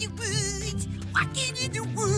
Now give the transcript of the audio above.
in the woods, walking in the woods,